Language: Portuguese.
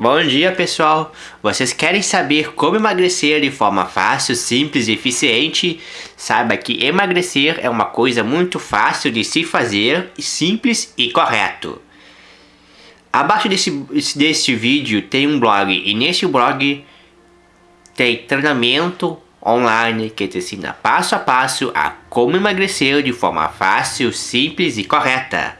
Bom dia pessoal! Vocês querem saber como emagrecer de forma fácil, simples e eficiente? Saiba que emagrecer é uma coisa muito fácil de se fazer, simples e correto. Abaixo desse, desse vídeo tem um blog e nesse blog tem treinamento online que te ensina passo a passo a como emagrecer de forma fácil, simples e correta.